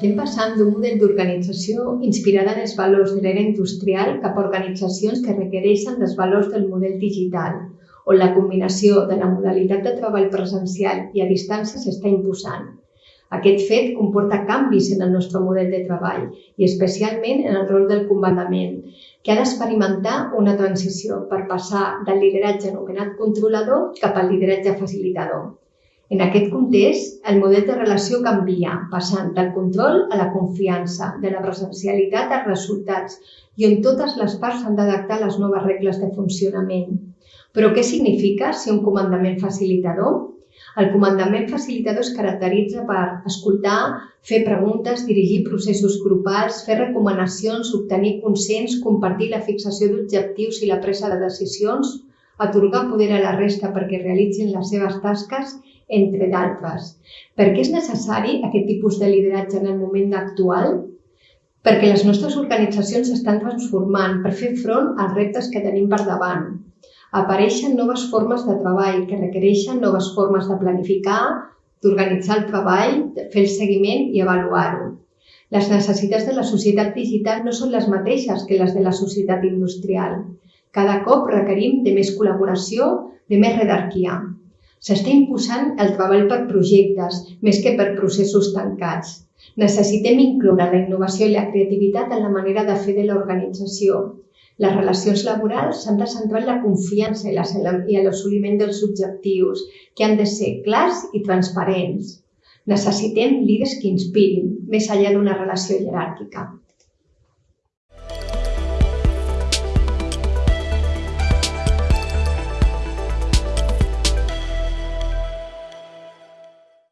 Estem passant d'un model d'organització inspirada en els valors de l'era industrial cap a organitzacions que requereixen els valors del model digital, on la combinació de la modalitat de treball presencial i a distància s'està imposant. Aquest fet comporta canvis en el nostre model de treball i especialment en el rol del comandament, que ha d'experimentar una transició per passar del lideratge anomenat controlador cap al lideratge facilitador. En aquest context, el model de relació canvia, passant del control a la confiança, de la presencialitat als resultats i on totes les parts s'han d'adaptar a les noves regles de funcionament. Però què significa ser un comandament facilitador? El comandament facilitador es caracteritza per escoltar, fer preguntes, dirigir processos grupals, fer recomanacions, obtenir consens, compartir la fixació d'objectius i la presa de decisions, atorgar poder a la resta perquè realitzin les seves tasques entre d'altres. Per què és necessari aquest tipus de lideratge en el moment actual? Perquè les nostres organitzacions s'estan transformant per fer front als reptes que tenim per davant. Apareixen noves formes de treball que requereixen noves formes de planificar, d'organitzar el treball, de fer el seguiment i avaluar-ho. Les necessitats de la societat digital no són les mateixes que les de la societat industrial. Cada cop requerim de més col·laboració, de més redarquia. S'està imposant el treball per projectes més que per processos tancats. Necessitem incloure la innovació i la creativitat en la manera de fer de l'organització. Les relacions laborals s'han de centrar en la confiança i l'assoliment dels objectius, que han de ser clars i transparents. Necessitem líders que inspirin, més enllà d'una relació jeràrquica.